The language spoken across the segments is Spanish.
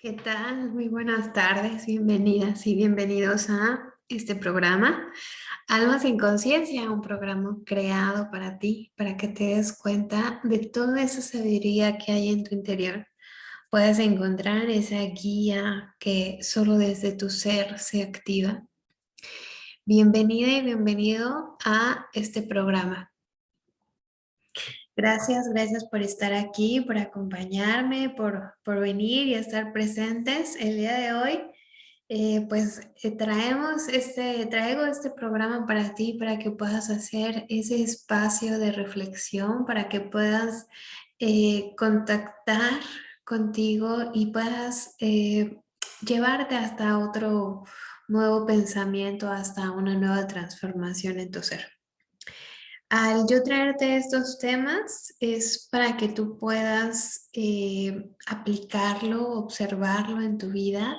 ¿Qué tal? Muy buenas tardes, bienvenidas y bienvenidos a este programa Almas en Conciencia, un programa creado para ti, para que te des cuenta de toda esa sabiduría que hay en tu interior. Puedes encontrar esa guía que solo desde tu ser se activa. Bienvenida y bienvenido a este programa. Gracias, gracias por estar aquí, por acompañarme, por, por venir y estar presentes el día de hoy. Eh, pues eh, traemos este, traigo este programa para ti, para que puedas hacer ese espacio de reflexión, para que puedas eh, contactar contigo y puedas llevarte hasta otro nuevo pensamiento, hasta una nueva transformación en tu ser. Al yo traerte estos temas es para que tú puedas eh, aplicarlo, observarlo en tu vida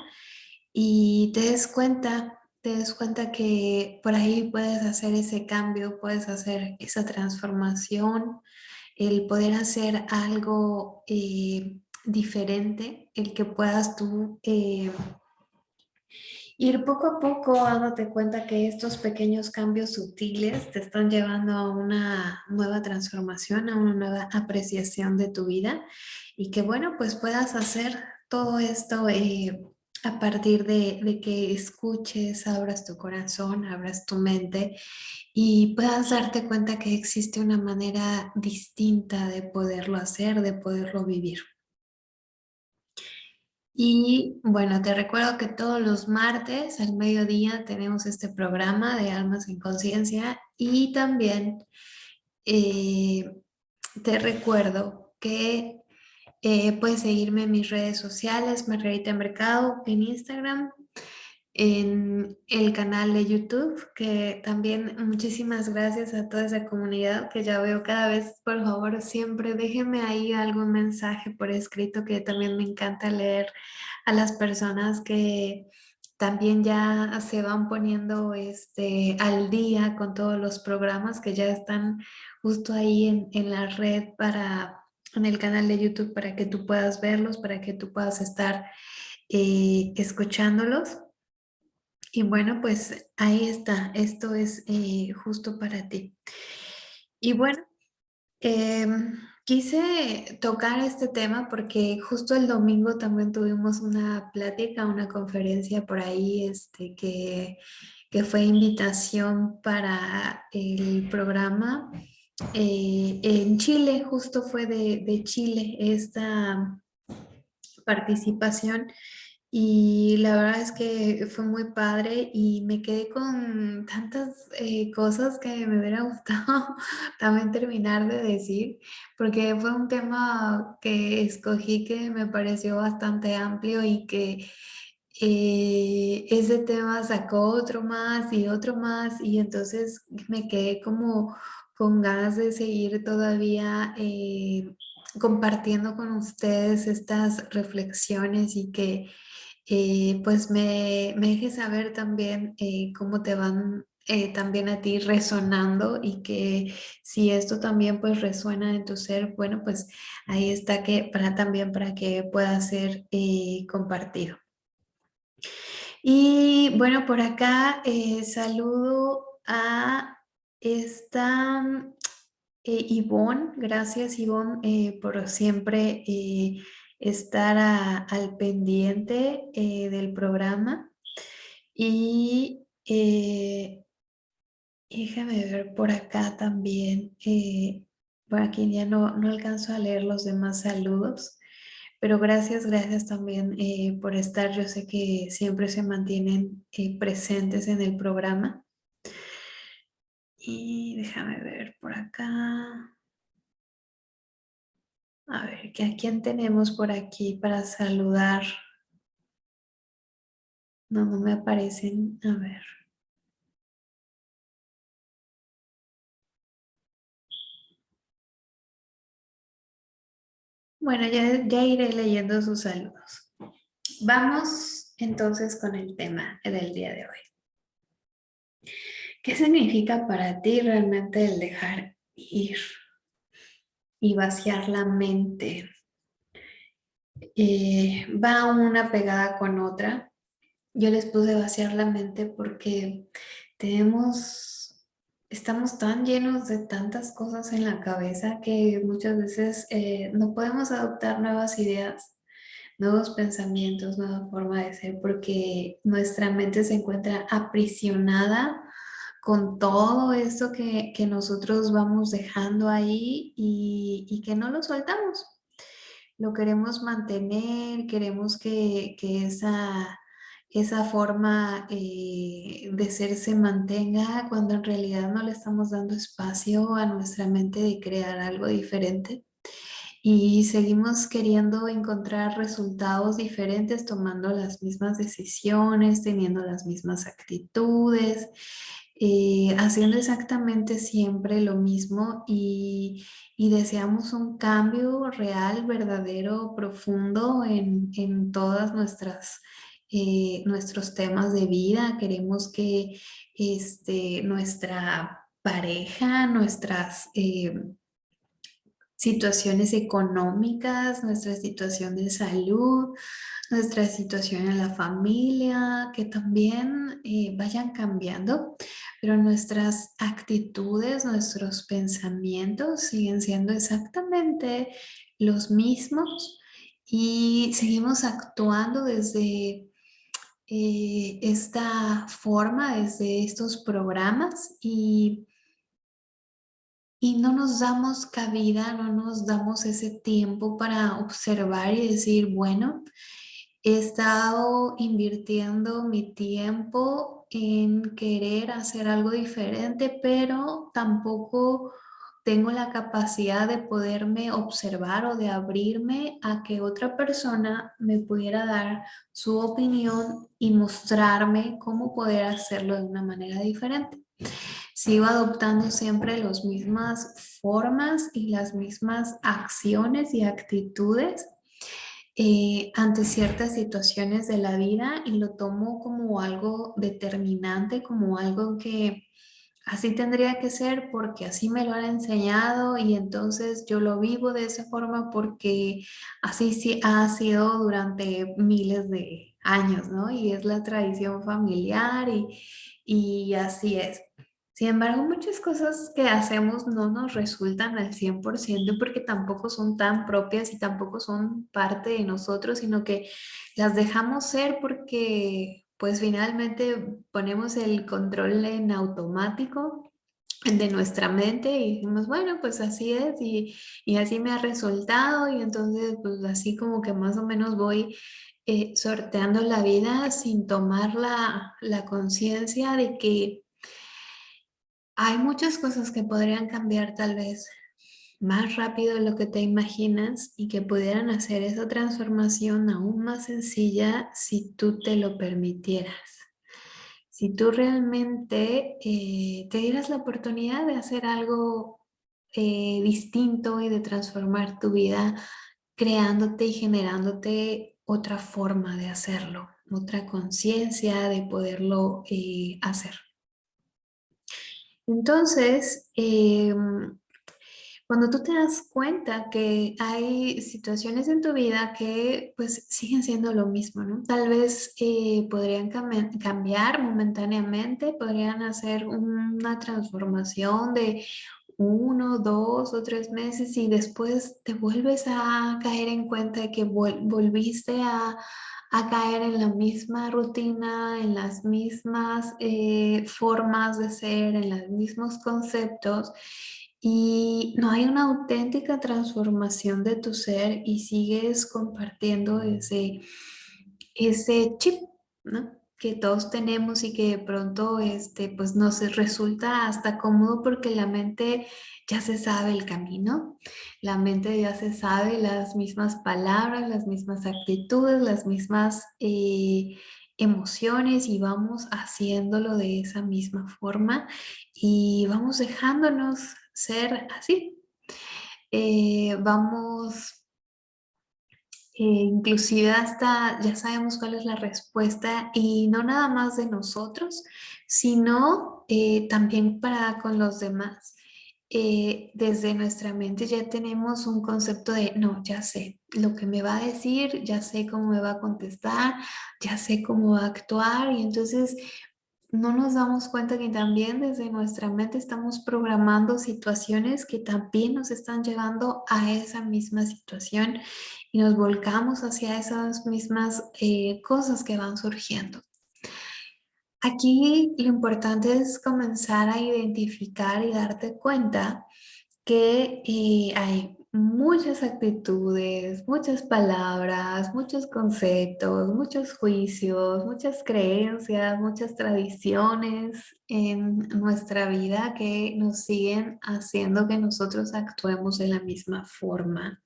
y te des cuenta, te des cuenta que por ahí puedes hacer ese cambio, puedes hacer esa transformación, el poder hacer algo eh, diferente, el que puedas tú eh, Ir poco a poco dándote cuenta que estos pequeños cambios sutiles te están llevando a una nueva transformación, a una nueva apreciación de tu vida y que bueno, pues puedas hacer todo esto eh, a partir de, de, que escuches, abras tu corazón, abras tu mente y puedas darte cuenta que existe una manera distinta de poderlo hacer, de poderlo vivir. Y bueno, te recuerdo que todos los martes al mediodía tenemos este programa de Almas en Conciencia y también eh, te recuerdo que eh, puedes seguirme en mis redes sociales, Margarita Mercado, en Instagram, en el canal de YouTube, que también muchísimas gracias a toda esa comunidad que ya veo cada vez, por favor, siempre déjenme ahí algún mensaje por escrito que también me encanta leer a las personas que también ya se van poniendo este, al día con todos los programas que ya están justo ahí en, en la red para, en el canal de YouTube para que tú puedas verlos, para que tú puedas estar eh, escuchándolos. Y bueno, pues ahí está, esto es eh, justo para ti. Y bueno, em, quise tocar este tema porque justo el domingo también tuvimos una plática, una conferencia por ahí este, que, que fue invitación para el programa. Eh, en Chile, justo fue de, de Chile esta participación y la verdad es que fue muy padre y me quedé con tantas eh, cosas que me hubiera gustado también terminar de decir, porque fue un tema que escogí que me pareció bastante amplio y que eh, ese tema sacó otro más y otro más y entonces me quedé como con ganas de seguir todavía eh, compartiendo con ustedes estas reflexiones y que eh, pues me, me dejes saber también eh, cómo te van eh, también a ti resonando y que si esto también pues resuena en tu ser, bueno pues ahí está que para también para que pueda ser compartido. Y bueno, por acá saludo a esta Ivonne, gracias Ivonne por siempre estar al pendiente eh, del programa y eh, déjame ver por acá también, eh, por aquí ya no, no alcanzo a leer los demás saludos, pero gracias, gracias también por estar, yo sé que siempre se mantienen presentes en el programa. Y déjame ver por acá. A ver, ¿a quién tenemos por aquí para saludar? No, no me aparecen. A ver. Bueno, ya, ya iré leyendo sus saludos. Vamos entonces con el tema del día de hoy. ¿Qué significa para ti realmente el dejar ir? Y vaciar la mente. eh, va una pegada con otra. Yo les puse vaciar la mente porque tenemos, estamos tan llenos de tantas cosas en la cabeza que muchas veces eh, no podemos adoptar nuevas ideas, nuevos pensamientos, nueva forma de ser porque nuestra mente se encuentra aprisionada con todo esto que, nosotros vamos dejando ahí y, y que no lo soltamos lo queremos mantener, queremos que, esa, esa forma eh, de ser se mantenga cuando en realidad no le estamos dando espacio a nuestra mente de crear algo diferente. Y seguimos queriendo encontrar resultados diferentes, tomando las mismas decisiones, teniendo las mismas actitudes, eh, haciendo exactamente siempre lo mismo y, deseamos un cambio real, verdadero, profundo en, en todas nuestras eh, nuestros temas de vida, queremos que este, nuestra pareja, nuestras eh, situaciones económicas, nuestra situación de salud, nuestra situación en la familia, que también eh, vayan cambiando, pero nuestras actitudes, nuestros pensamientos siguen siendo exactamente los mismos y seguimos actuando desde eh, esta forma, desde estos programas y y no nos damos cabida, no nos damos ese tiempo para observar y decir, bueno, he estado invirtiendo mi tiempo en querer hacer algo diferente, pero tampoco tengo la capacidad de poderme observar o de abrirme a que otra persona me pudiera dar su opinión y mostrarme cómo poder hacerlo de una manera diferente. Sigo adoptando siempre las mismas formas y las mismas acciones y actitudes eh, ante ciertas situaciones de la vida y lo tomo como algo determinante, como algo que así tendría que ser porque así me lo han enseñado y entonces yo lo vivo de esa forma porque así sí ha sido durante miles de años, ¿no? Y es la tradición familiar y, y así es. Sin embargo, muchas cosas que hacemos no nos resultan al 100% porque tampoco son tan propias y tampoco son parte de nosotros, sino que las dejamos ser porque pues finalmente ponemos el control en automático de nuestra mente y decimos, bueno, pues así es y, así me ha resultado y entonces pues así como que más o menos voy eh, sorteando la vida sin tomar la, la conciencia de que hay muchas cosas que podrían cambiar tal vez más rápido de lo que te imaginas y que pudieran hacer esa transformación aún más sencilla si tú te lo permitieras. Si tú realmente eh, te dieras la oportunidad de hacer algo eh, distinto y de transformar tu vida creándote y generándote otra forma de hacerlo, otra conciencia de poderlo eh, hacer. Entonces, em, cuando tú te das cuenta que hay situaciones en tu vida que pues siguen siendo lo mismo, ¿no? Tal vez eh, podrían cambiar momentáneamente, podrían hacer una transformación de uno, dos o tres meses y después te vuelves a caer en cuenta de que volviste a, a caer en la misma rutina, en las mismas eh, formas de ser, en los mismos conceptos y no hay una auténtica transformación de tu ser y sigues compartiendo ese, ese chip, ¿no? que todos tenemos y que de pronto este, pues nos resulta hasta cómodo porque la mente ya se sabe el camino, la mente ya se sabe las mismas palabras, las mismas actitudes, las mismas eh, emociones y vamos haciéndolo de esa misma forma y vamos dejándonos ser así. Eh, vamos eh, inclusive hasta ya sabemos cuál es la respuesta y no nada más de nosotros, sino también para con los demás. Eh, desde nuestra mente ya tenemos un concepto de, no, ya sé lo que me va a decir, ya sé cómo me va a contestar, ya sé cómo va a actuar y entonces no nos damos cuenta que también desde nuestra mente estamos programando situaciones que también nos están llevando a esa misma situación y nos volcamos hacia esas mismas eh, cosas que van surgiendo. Aquí lo importante es comenzar a identificar y darte cuenta que eh, hay muchas actitudes, muchas palabras, muchos conceptos, muchos juicios, muchas creencias, muchas tradiciones en nuestra vida que nos siguen haciendo que nosotros actuemos de la misma forma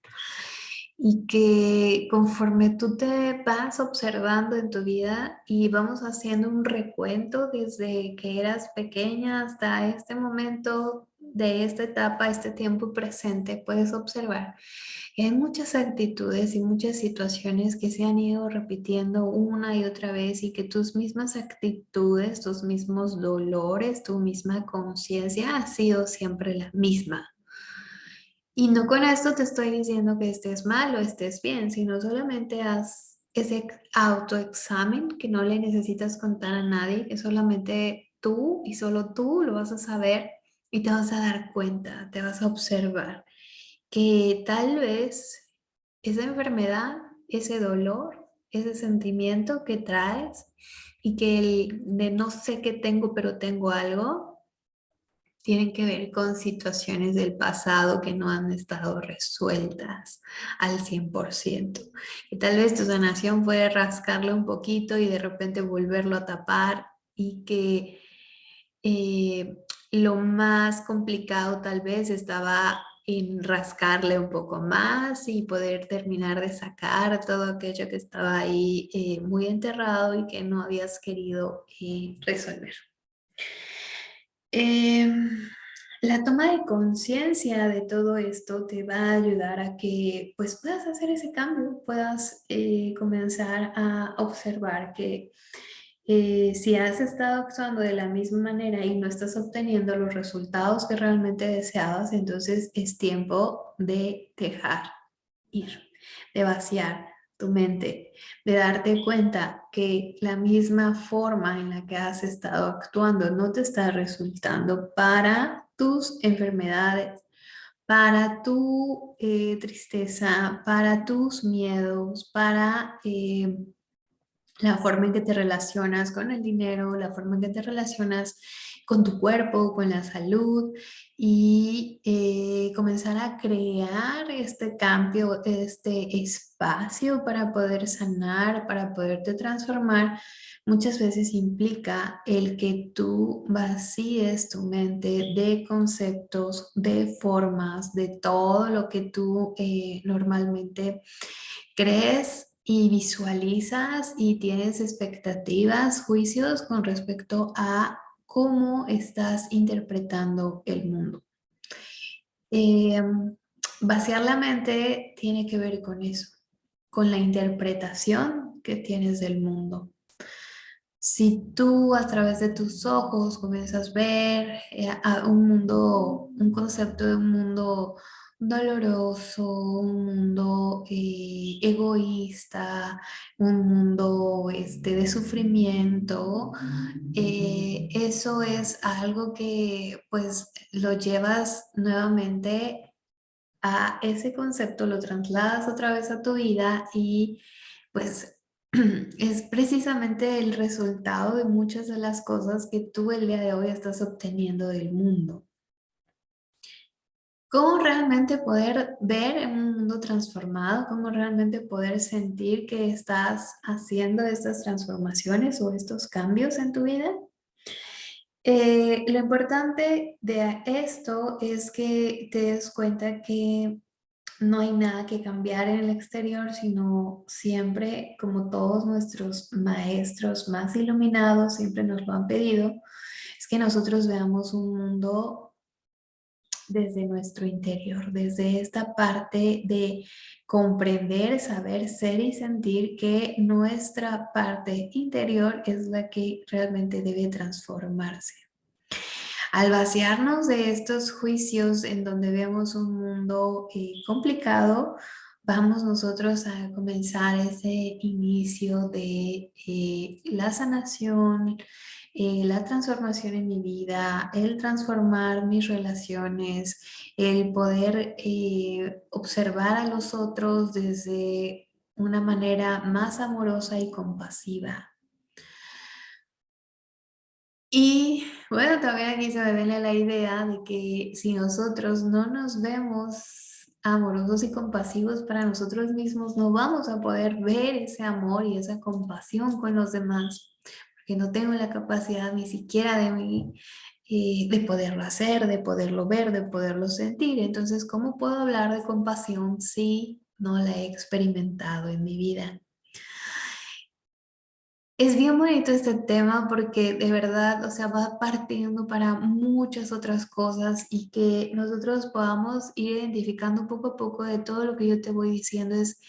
y que conforme tú te vas observando en tu vida y vamos haciendo un recuento desde que eras pequeña hasta este momento de esta etapa, este tiempo presente, puedes observar que hay muchas actitudes y muchas situaciones que se han ido repitiendo una y otra vez y que tus mismas actitudes, tus mismos dolores, tu misma conciencia ha sido siempre la misma. Y no con esto te estoy diciendo que estés mal o estés bien, sino solamente haz ese autoexamen que no le necesitas contar a nadie, que solamente tú y solo tú lo vas a saber y te vas a dar cuenta, te vas a observar que tal vez esa enfermedad, ese dolor, ese sentimiento que traes y que el de no sé qué tengo pero tengo algo, tienen que ver con situaciones del pasado que no han estado resueltas al 100%. Y tal vez tu sanación puede rascarle un poquito y de repente volverlo a tapar y que eh, lo más complicado tal vez estaba en rascarle un poco más y poder terminar de sacar todo aquello que estaba ahí eh, muy enterrado y que no habías querido eh, resolver. Em, la toma de conciencia de todo esto te va a ayudar a que pues, puedas hacer ese cambio, puedas eh, comenzar a observar que eh, si has estado actuando de la misma manera y no estás obteniendo los resultados que realmente deseabas, entonces es tiempo de dejar ir, de vaciar, tu mente, de darte cuenta que la misma forma en la que has estado actuando no te está resultando para tus enfermedades, para tu eh, tristeza, para tus miedos, para eh, la forma en que te relacionas con el dinero, la forma en que te relacionas con tu cuerpo, con la salud y eh, comenzar a crear este cambio, este espacio para poder sanar, para poderte transformar, muchas veces implica el que tú vacíes tu mente de conceptos, de formas, de todo lo que tú eh, normalmente crees y visualizas y tienes expectativas, juicios con respecto a cómo estás interpretando el mundo. Em, vaciar la mente tiene que ver con eso, con la interpretación que tienes del mundo. Si tú a través de tus ojos comienzas a ver eh, un mundo, un concepto de un mundo doloroso, un mundo eh, egoísta, un mundo este, de sufrimiento, eh, eso es algo que pues lo llevas nuevamente a ese concepto, lo trasladas otra vez a tu vida y pues es precisamente el resultado de muchas de las cosas que tú el día de hoy estás obteniendo del mundo. ¿Cómo realmente poder ver en un mundo transformado? ¿Cómo realmente poder sentir que estás haciendo estas transformaciones o estos cambios en tu vida? Eh, lo importante de esto es que te des cuenta que no hay nada que cambiar en el exterior, sino siempre, como todos nuestros maestros más iluminados siempre nos lo han pedido, es que nosotros veamos un mundo desde nuestro interior, desde esta parte de comprender, saber, ser y sentir que nuestra parte interior es la que realmente debe transformarse. Al vaciarnos de estos juicios en donde vemos un mundo eh, complicado, vamos nosotros a comenzar ese inicio de eh, la sanación, eh, la transformación en mi vida, el transformar mis relaciones, el poder eh, observar a los otros desde una manera más amorosa y compasiva. Y bueno, también aquí se me viene la idea de que si nosotros no nos vemos amorosos y compasivos para nosotros mismos, no vamos a poder ver ese amor y esa compasión con los demás que no tengo la capacidad ni siquiera de mí eh, de poderlo hacer, de poderlo ver, de poderlo sentir. Entonces, ¿cómo puedo hablar de compasión si no la he experimentado en mi vida? Es bien bonito este tema porque de verdad, o sea, va partiendo para muchas otras cosas y que nosotros podamos ir identificando poco a poco de todo lo que yo te voy diciendo es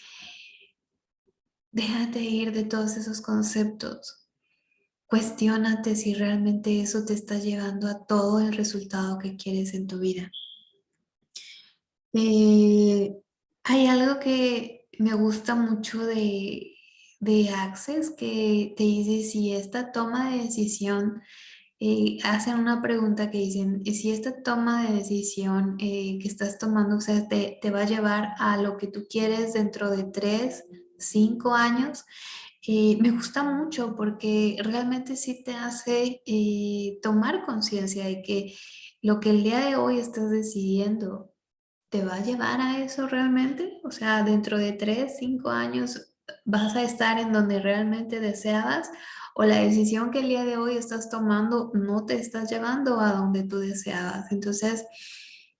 déjate ir de todos esos conceptos Cuestiónate si realmente eso te está llevando a todo el resultado que quieres en tu vida. Eh, hay algo que me gusta mucho de, de Access que te dice si esta toma de decisión, eh, hacen una pregunta que dicen, si esta toma de decisión eh, que estás tomando, o te, te va a llevar a lo que tú quieres dentro de tres, cinco años, eh, me gusta mucho porque realmente sí te hace eh, tomar conciencia de que lo que el día de hoy estás decidiendo te va a llevar a eso realmente. O sea, dentro de tres, cinco años vas a estar en donde realmente deseabas o la decisión que el día de hoy estás tomando no te estás llevando a donde tú deseabas. Entonces,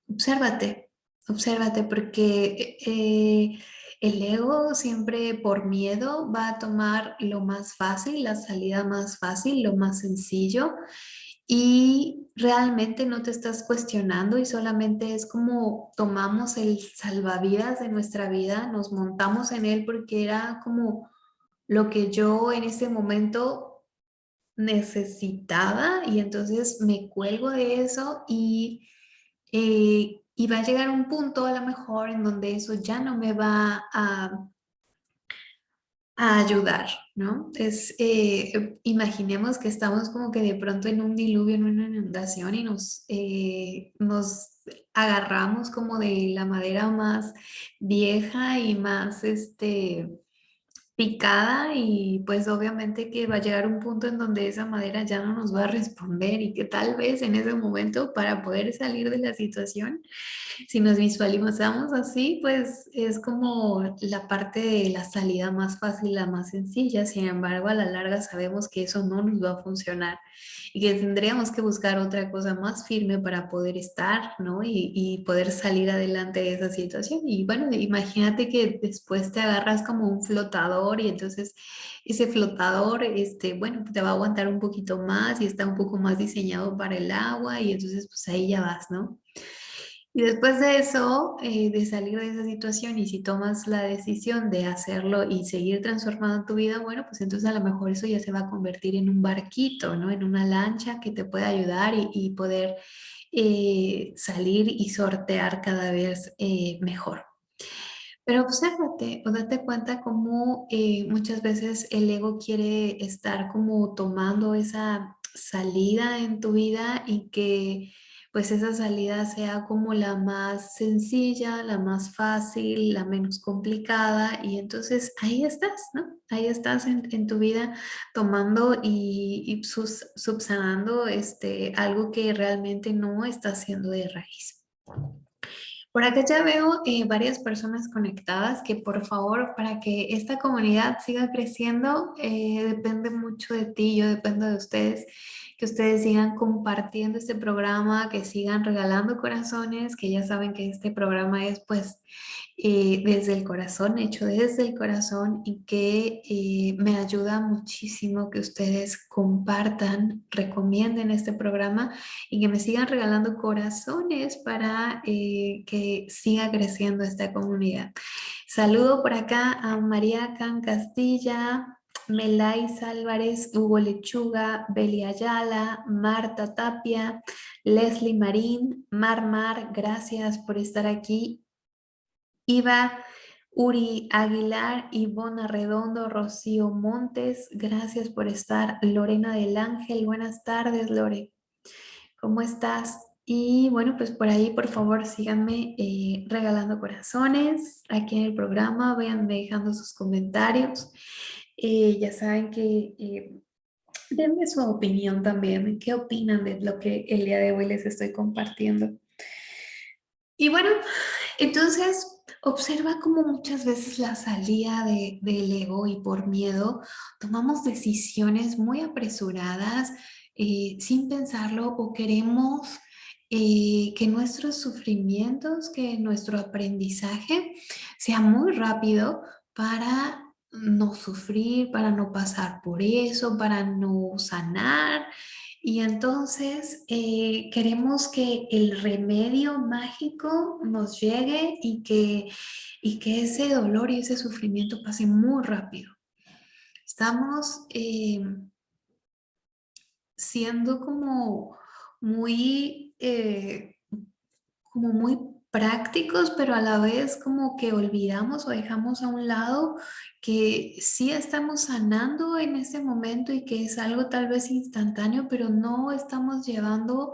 obsérvate, obsérvate porque... Eh, el ego siempre por miedo va a tomar lo más fácil, la salida más fácil, lo más sencillo y realmente no te estás cuestionando y solamente es como tomamos el salvavidas de nuestra vida, nos montamos en él porque era como lo que yo en ese momento necesitaba y entonces me cuelgo de eso y eh, y va a llegar un punto a lo mejor en donde eso ya no me va a, ayudar, ¿no? Es, eh, imaginemos que estamos como que de pronto en un diluvio, en una inundación y nos, eh, nos agarramos como de la madera más vieja y más, este, picada y pues obviamente que va a llegar un punto en donde esa madera ya no nos va a responder y que tal vez en ese momento para poder salir de la situación, si nos visualizamos así, pues es como la parte de la salida más fácil, la más sencilla, sin embargo a la larga sabemos que eso no nos va a funcionar y que tendríamos que buscar otra cosa más firme para poder estar, ¿no? Y, y poder salir adelante de esa situación. Y bueno, imagínate que después te agarras como un y entonces ese flotador, este, bueno, te va a aguantar un poquito más y está un poco más diseñado para el agua y entonces pues ahí ya vas, ¿no? Y después de eso, eh, de salir de esa situación y si tomas la decisión de hacerlo y seguir transformando tu vida, bueno, pues entonces a lo mejor eso ya se va a convertir en un barquito, ¿no? En una lancha que te puede ayudar y, poder eh, salir y sortear cada vez eh, mejor. Pero obsérvate o date cuenta cómo muchas veces el ego quiere estar como tomando esa salida en tu vida y que pues esa salida sea como la más sencilla, la más fácil, la menos complicada y entonces ahí estás, ¿no? Ahí estás en, tu vida tomando y, subsanando este, algo que realmente no está haciendo de raíz. Por acá ya veo eh, varias personas conectadas que por favor, para que esta comunidad siga creciendo, eh, depende mucho de ti, yo dependo de ustedes que ustedes sigan compartiendo este programa, que sigan regalando corazones, que ya saben que este programa es pues eh, desde el corazón, hecho desde el corazón y que eh, me ayuda muchísimo que ustedes compartan, recomienden este programa y que me sigan regalando corazones para eh, que siga creciendo esta comunidad. Saludo por acá a María Can Castilla, Melais Álvarez, Hugo Lechuga, Beli Ayala, Marta Tapia, Leslie Marín, Mar Mar, gracias por estar aquí. Iva Uri Aguilar, Ivona Redondo, Rocío Montes, gracias por estar. Lorena del Ángel, buenas tardes Lore. ¿Cómo estás? Y bueno, pues por ahí, por favor, síganme eh, regalando corazones aquí en el programa, vayan dejando sus comentarios. Eh, ya saben que eh, denme su opinión también, qué opinan de lo que el día de hoy les estoy compartiendo. Y bueno, entonces observa cómo muchas veces la salida de, del ego y por miedo tomamos decisiones muy apresuradas sin pensarlo o queremos eh, que nuestros sufrimientos, que nuestro aprendizaje sea muy rápido para no sufrir, para no pasar por eso, para no sanar. Y entonces eh, queremos que el remedio mágico nos llegue y que, y que ese dolor y ese sufrimiento pase muy rápido. Estamos eh, siendo como muy eh, como muy prácticos, pero a la vez como que olvidamos o dejamos a un lado que sí estamos sanando en ese momento y que es algo tal vez instantáneo, pero no estamos llevando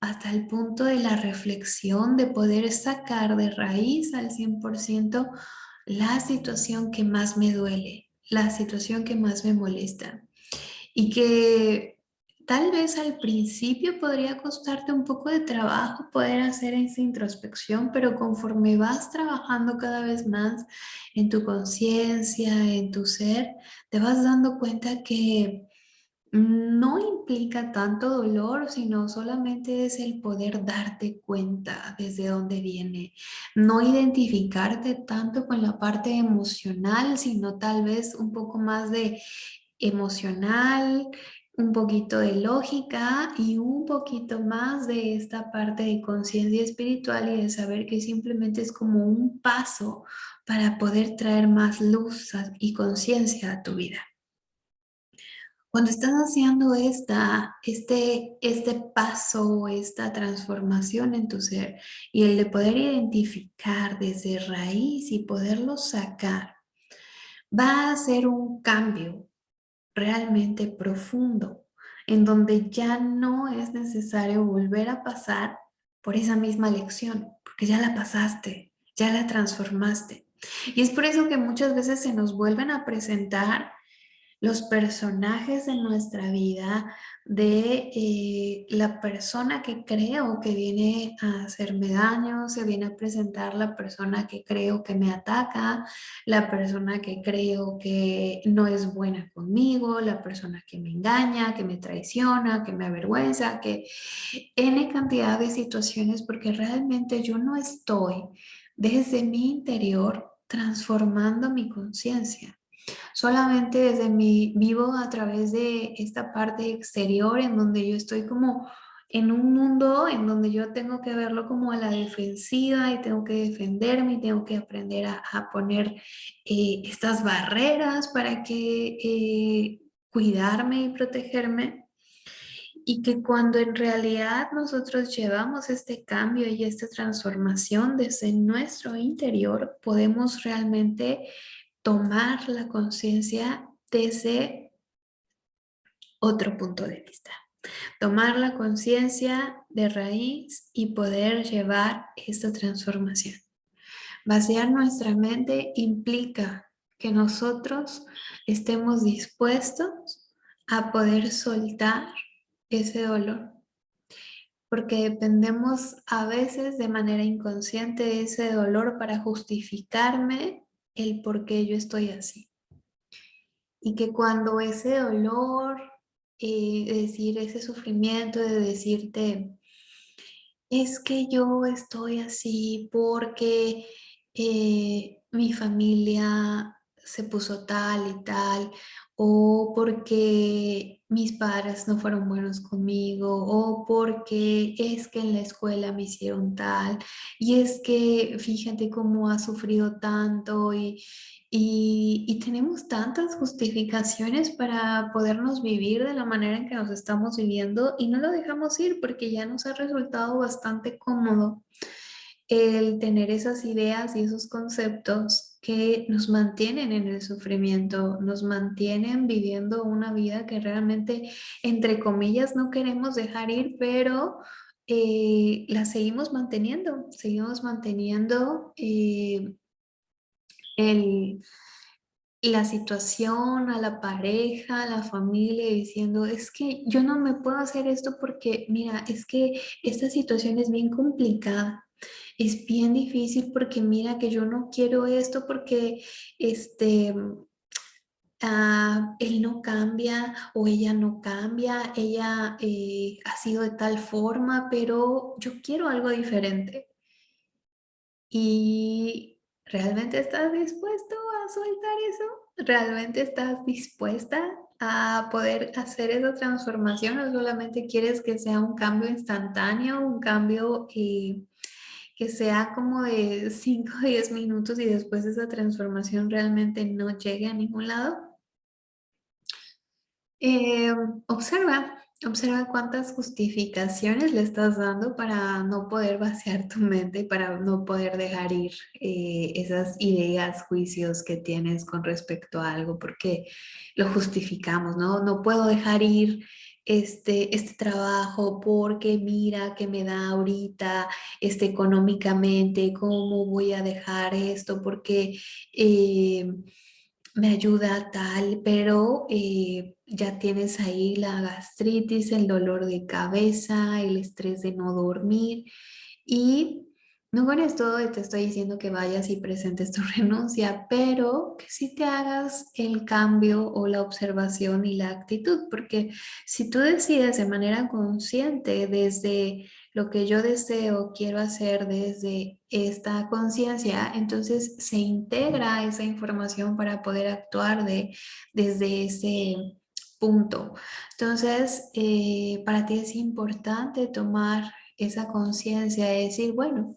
hasta el punto de la reflexión, de poder sacar de raíz al 100% la situación que más me duele, la situación que más me molesta. Y que Tal vez al principio podría costarte un poco de trabajo poder hacer esa introspección, pero conforme vas trabajando cada vez más en tu conciencia, en tu ser, te vas dando cuenta que no implica tanto dolor, sino solamente es el poder darte cuenta desde dónde viene. No identificarte tanto con la parte emocional, sino tal vez un poco más de emocional, un poquito de lógica y un poquito más de esta parte de conciencia espiritual y de saber que simplemente es como un paso para poder traer más luz y conciencia a tu vida. Cuando estás haciendo esta, este, este paso, esta transformación en tu ser y el de poder identificar desde raíz y poderlo sacar, va a ser un cambio realmente profundo, en donde ya no es necesario volver a pasar por esa misma lección, porque ya la pasaste, ya la transformaste. Y es por eso que muchas veces se nos vuelven a presentar los personajes de nuestra vida, de eh, la persona que creo que viene a hacerme daño, se viene a presentar la persona que creo que me ataca, la persona que creo que no es buena conmigo, la persona que me engaña, que me traiciona, que me avergüenza, que N cantidad de situaciones porque realmente yo no estoy desde mi interior transformando mi conciencia. Solamente desde mi vivo a través de esta parte exterior en donde yo estoy como en un mundo en donde yo tengo que verlo como a la defensiva y tengo que defenderme y tengo que aprender a, poner eh, estas barreras para que eh, cuidarme y protegerme. Y que cuando en realidad nosotros llevamos este cambio y esta transformación desde nuestro interior podemos realmente tomar la conciencia desde otro punto de vista. Tomar la conciencia de raíz y poder llevar esta transformación. Vaciar nuestra mente implica que nosotros estemos dispuestos a poder soltar ese dolor. Porque dependemos a veces de manera inconsciente de ese dolor para justificarme el por qué yo estoy así. Y que cuando ese dolor, eh, decir ese sufrimiento de decirte, es que yo estoy así porque eh, mi familia se puso tal y tal, o porque mis padres no fueron buenos conmigo, o porque es que en la escuela me hicieron tal, y es que fíjate cómo ha sufrido tanto, y, y, tenemos tantas justificaciones para podernos vivir de la manera en que nos estamos viviendo, y no lo dejamos ir porque ya nos ha resultado bastante cómodo el tener esas ideas y esos conceptos que nos mantienen en el sufrimiento, nos mantienen viviendo una vida que realmente, entre comillas, no queremos dejar ir, pero eh, la seguimos manteniendo, seguimos manteniendo eh, la situación, a la pareja, a la familia, diciendo, es que yo no me puedo hacer esto porque, mira, es que esta situación es bien complicada es bien difícil porque mira que yo no quiero esto porque este, ah, él no cambia o ella no cambia, ella eh, ha sido de tal forma, pero yo quiero algo diferente. ¿Y realmente estás dispuesto a soltar eso? ¿Realmente estás dispuesta a poder hacer esa transformación o solamente quieres que sea un cambio instantáneo, un cambio eh, que sea como de 5 o 10 minutos y después esa transformación realmente no llegue a ningún lado. Eh, observa, observa cuántas justificaciones le estás dando para no poder vaciar tu mente y para no poder dejar ir eh, esas ideas, juicios que tienes con respecto a algo, porque lo justificamos, ¿no? No puedo dejar ir este, este trabajo porque mira que me da ahorita este, económicamente, cómo voy a dejar esto porque eh, me ayuda tal, pero eh, ya tienes ahí la gastritis, el dolor de cabeza, el estrés de no dormir y no con esto te estoy diciendo que vayas y presentes tu renuncia, pero que sí te hagas el cambio o la observación y la actitud, porque si tú decides de manera consciente desde lo que yo deseo, quiero hacer desde esta conciencia, entonces se integra esa información para poder actuar de, desde ese punto. Entonces, eh, para ti es importante tomar esa conciencia de decir, bueno,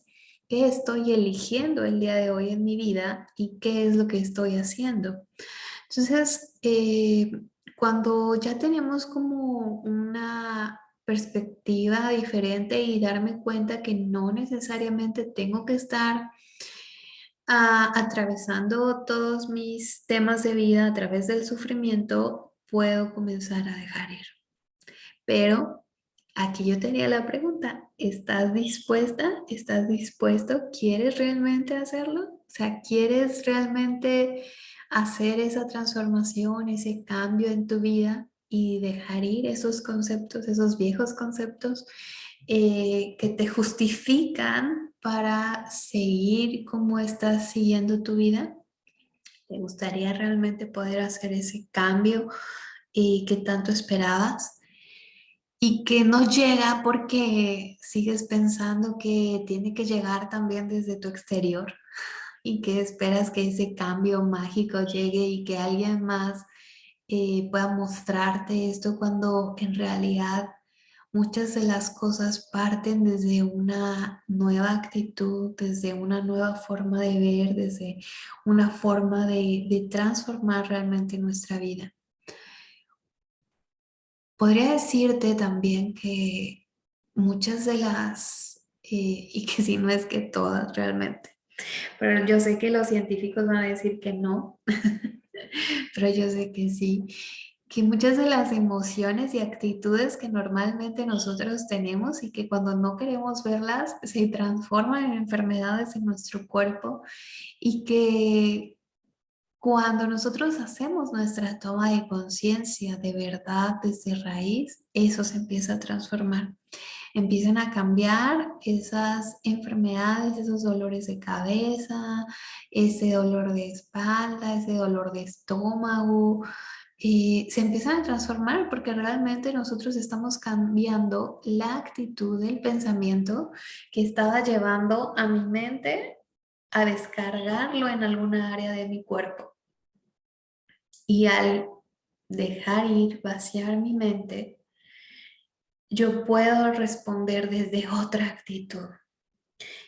qué estoy eligiendo el día de hoy en mi vida y qué es lo que estoy haciendo. Entonces, eh, cuando ya tenemos como una perspectiva diferente y darme cuenta que no necesariamente tengo que estar ah, atravesando todos mis temas de vida a través del sufrimiento, puedo comenzar a dejar ir. Pero aquí yo tenía la pregunta, ¿estás dispuesta? ¿Estás dispuesto? ¿Quieres realmente hacerlo? O sea, ¿quieres realmente hacer esa transformación, ese cambio en tu vida y dejar ir esos conceptos, esos viejos conceptos eh, que te justifican para seguir como estás siguiendo tu vida? ¿Te gustaría realmente poder hacer ese cambio y que tanto esperabas? Y que no llega porque sigues pensando que tiene que llegar también desde tu exterior y que esperas que ese cambio mágico llegue y que alguien más eh, pueda mostrarte esto cuando en realidad muchas de las cosas parten desde una nueva actitud, desde una nueva forma de ver, desde una forma de, de transformar realmente nuestra vida. Podría decirte también que muchas de las, eh, y que si no es que todas realmente, pero yo sé que los científicos van a decir que no, pero yo sé que sí, que muchas de las emociones y actitudes que normalmente nosotros tenemos y que cuando no queremos verlas se transforman en enfermedades en nuestro cuerpo y que cuando nosotros hacemos nuestra toma de conciencia de verdad desde raíz, eso se empieza a transformar. Empiezan a cambiar esas enfermedades, esos dolores de cabeza, ese dolor de espalda, ese dolor de estómago, y se empiezan a transformar porque realmente nosotros estamos cambiando la actitud del pensamiento que estaba llevando a mi mente a descargarlo en alguna área de mi cuerpo. Y al dejar ir, vaciar mi mente, yo puedo responder desde otra actitud.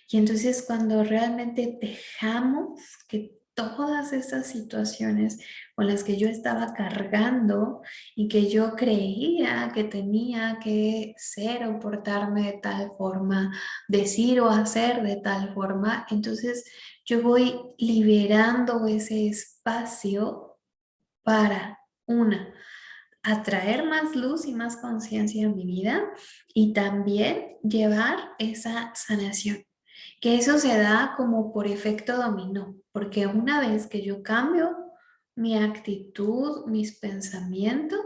Y entonces cuando realmente dejamos que todas esas situaciones con las que yo estaba cargando y que yo creía que tenía que ser o portarme de tal forma, decir o hacer de tal forma, entonces yo voy liberando ese espacio para, una, atraer más luz y más conciencia en mi vida y también llevar esa sanación. Que eso se da como por efecto dominó, porque una vez que yo cambio mi actitud, mis pensamientos,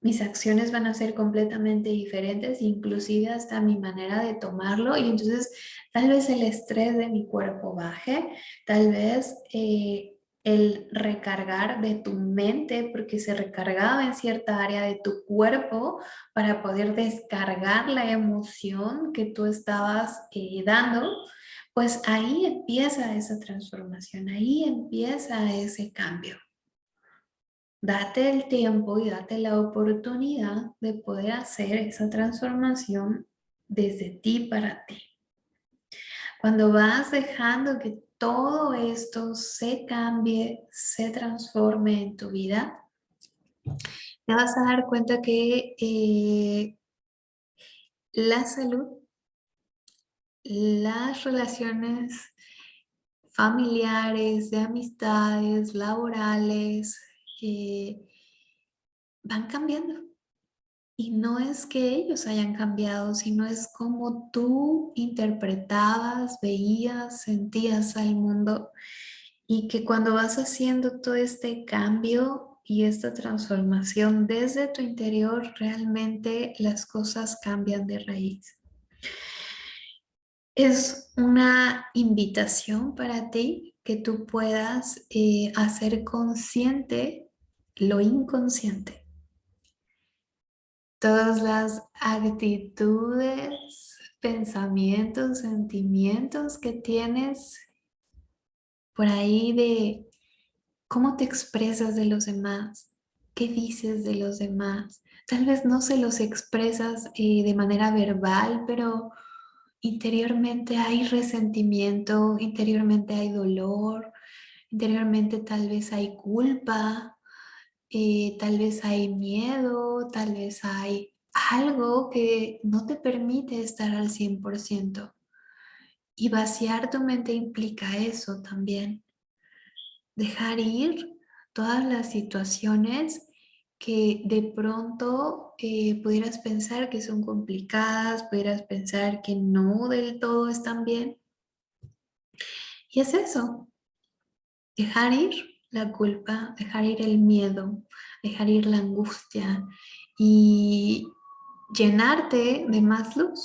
mis acciones van a ser completamente diferentes, inclusive hasta mi manera de tomarlo y entonces tal vez el estrés de mi cuerpo baje, tal vez eh, el recargar de tu mente, porque se recargaba en cierta área de tu cuerpo para poder descargar la emoción que tú estabas eh, dando, pues ahí empieza esa transformación, ahí empieza ese cambio. Date el tiempo y date la oportunidad de poder hacer esa transformación desde ti para ti. Cuando vas dejando que todo esto se cambie, se transforme en tu vida, te vas a dar cuenta que eh, la salud, las relaciones familiares, de amistades, laborales, eh, van cambiando. Y no es que ellos hayan cambiado, sino es como tú interpretabas, veías, sentías al mundo. Y que cuando vas haciendo todo este cambio y esta transformación desde tu interior, realmente las cosas cambian de raíz. Es una invitación para ti que tú puedas eh, hacer consciente lo inconsciente todas las actitudes, pensamientos, sentimientos que tienes por ahí de cómo te expresas de los demás, qué dices de los demás. Tal vez no se los expresas eh, de manera verbal, pero interiormente hay resentimiento, interiormente hay dolor, interiormente tal vez hay culpa, eh, tal vez hay miedo, tal vez hay algo que no te permite estar al 100%. Y vaciar tu mente implica eso también. Dejar ir todas las situaciones que de pronto eh, pudieras pensar que son complicadas, pudieras pensar que no del todo están bien. Y es eso, dejar ir la culpa, dejar ir el miedo, dejar ir la angustia y llenarte de más luz.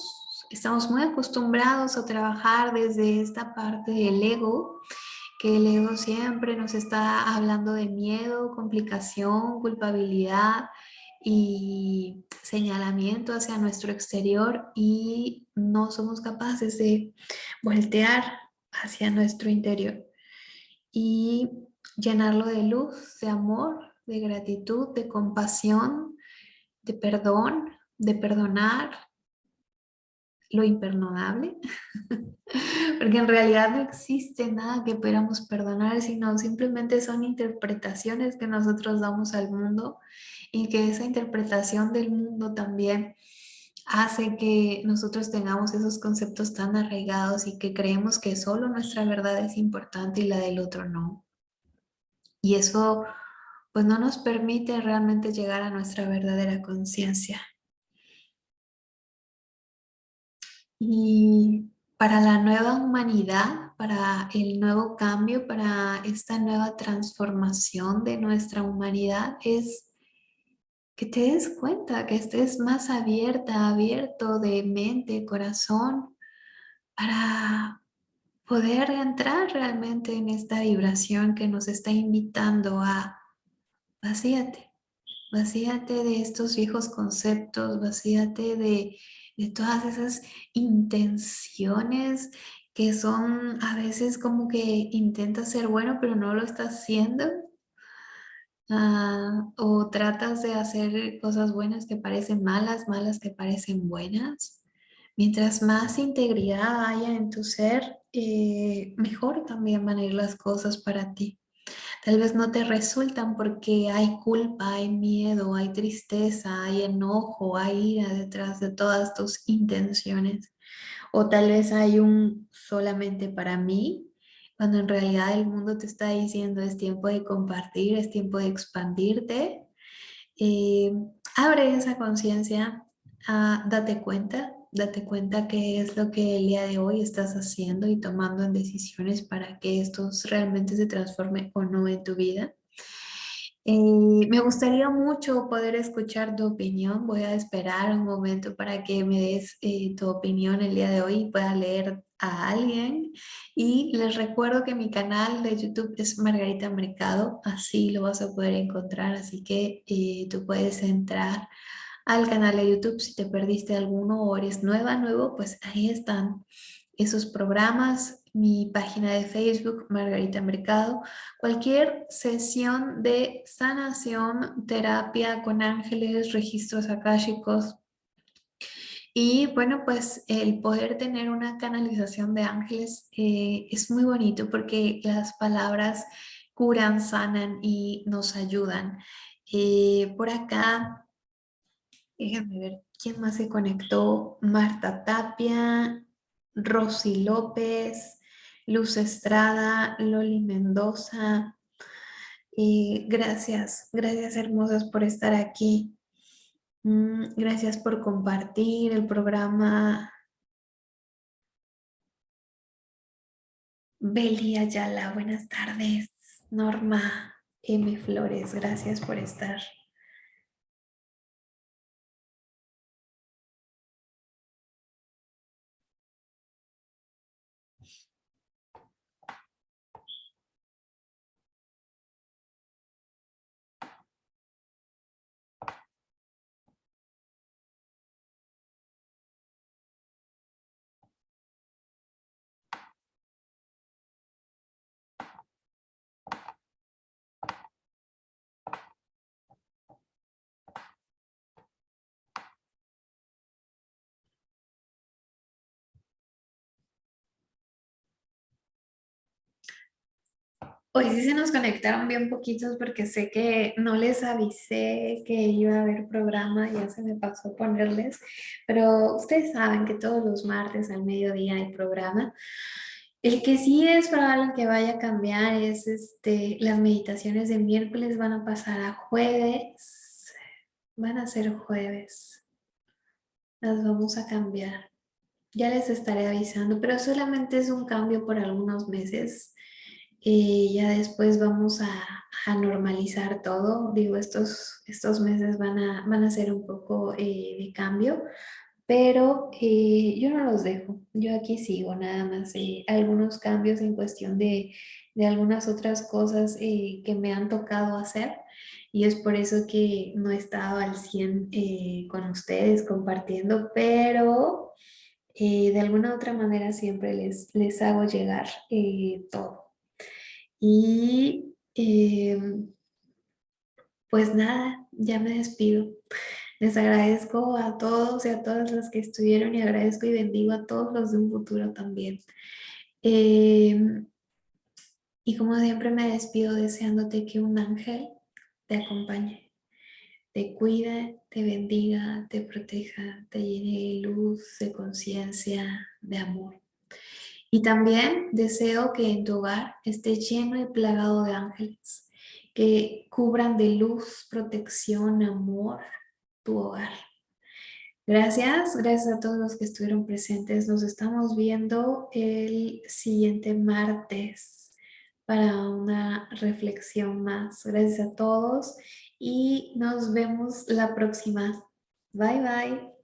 Estamos muy acostumbrados a trabajar desde esta parte del ego, que el ego siempre nos está hablando de miedo, complicación, culpabilidad y señalamiento hacia nuestro exterior y no somos capaces de voltear hacia nuestro interior. Y llenarlo de luz, de amor, de gratitud, de compasión, de perdón, de perdonar lo imperdonable, porque en realidad no existe nada que podamos perdonar, sino simplemente son interpretaciones que nosotros damos al mundo y que esa interpretación del mundo también hace que nosotros tengamos esos conceptos tan arraigados y que creemos que solo nuestra verdad es importante y la del otro no. Y eso pues no nos permite realmente llegar a nuestra verdadera conciencia. Y para la nueva humanidad, para el nuevo cambio, para esta nueva transformación de nuestra humanidad es que te des cuenta, que estés más abierta, abierto de mente, corazón, para poder entrar realmente en esta vibración que nos está invitando a vacíate, vacíate de estos viejos conceptos, vacíate de, de todas esas intenciones que son a veces como que intenta ser bueno pero no lo está haciendo Ah, o tratas de hacer cosas buenas que parecen malas, malas que parecen buenas. Mientras más integridad haya en tu ser, eh, mejor también van a ir las cosas para ti. Tal vez no te resultan porque hay culpa, hay miedo, hay tristeza, hay enojo, hay ira detrás de todas tus intenciones. O tal vez hay un solamente para mí cuando en realidad el mundo te está diciendo es tiempo de compartir, es tiempo de expandirte. Eh, abre esa conciencia, ah, date cuenta, date cuenta qué es lo que el día de hoy estás haciendo y tomando en decisiones para que esto realmente se transforme o no en tu vida. Eh, me gustaría mucho poder escuchar tu opinión. Voy a esperar un momento para que me des eh, tu opinión el día de hoy y pueda leer a alguien. Y les recuerdo que mi canal de YouTube es Margarita Mercado, así lo vas a poder encontrar, así que eh, tú puedes entrar al canal de YouTube si te perdiste alguno o eres nueva, nuevo, pues ahí están esos programas, mi página de Facebook, Margarita Mercado, cualquier sesión de sanación, terapia con ángeles, registros akáshicos, y bueno, pues el poder tener una canalización de ángeles eh, es muy bonito porque las palabras curan, sanan y nos ayudan. Eh, por acá, déjenme ver quién más se conectó. Marta Tapia, Rosy López, Luz Estrada, Loli Mendoza. Eh, gracias, gracias hermosas por estar aquí. Mm, gracias por compartir el programa. Beli Ayala, buenas tardes. Norma M. Flores, gracias por estar. Hoy sí se nos conectaron bien poquitos porque sé que no les avisé que iba a haber programa, ya se me pasó ponerles, pero ustedes saben que todos los martes al mediodía hay programa. El que sí es probable que vaya a cambiar es este, las meditaciones de miércoles van a pasar a jueves, van a ser jueves, las vamos a cambiar. Ya les estaré avisando, pero solamente es un cambio por algunos meses y ya después vamos a, normalizar todo. Digo, estos, estos meses van a, van a ser un poco eh, de cambio, pero eh, yo no los dejo. Yo aquí sigo nada más. Eh, algunos cambios en cuestión de, de algunas otras cosas que me han tocado hacer y es por eso que no he estado al 100 con ustedes compartiendo, pero de alguna otra manera siempre les, les hago llegar todo. Y em, pues nada, ya me despido. Les agradezco a todos y a todas las que estuvieron y agradezco y bendigo a todos los de un futuro también. Em, y como siempre me despido deseándote que un ángel te acompañe, te cuide, te bendiga, te proteja, te llene de luz, de conciencia, de amor. Y también deseo que en tu hogar esté lleno y plagado de ángeles, que cubran de luz, protección, amor tu hogar. Gracias, gracias a todos los que estuvieron presentes. Nos estamos viendo el siguiente martes para una reflexión más. Gracias a todos y nos vemos la próxima. Bye, bye.